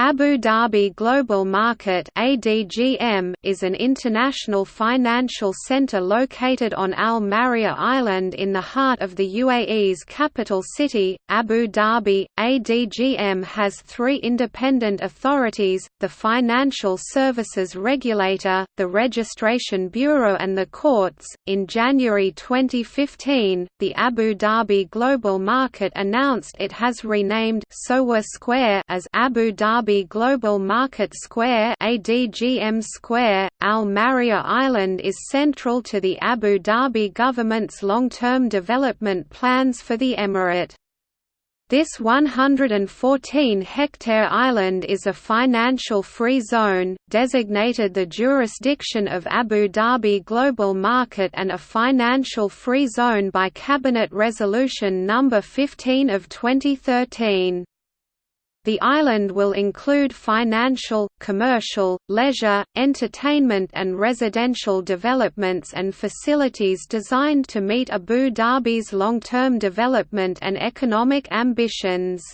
Abu Dhabi Global Market (ADGM) is an international financial center located on Al Maryah Island in the heart of the UAE's capital city, Abu Dhabi. ADGM has three independent authorities: the Financial Services Regulator, the Registration Bureau, and the courts. In January 2015, the Abu Dhabi Global Market announced it has renamed Sowwah Square as Abu Dhabi Dhabi Global Market Square ADGM Square, Al Maryah Island is central to the Abu Dhabi government's long-term development plans for the emirate. This 114-hectare island is a financial free zone, designated the jurisdiction of Abu Dhabi Global Market and a financial free zone by Cabinet Resolution No. 15 of 2013. The island will include financial, commercial, leisure, entertainment and residential developments and facilities designed to meet Abu Dhabi's long-term development and economic ambitions.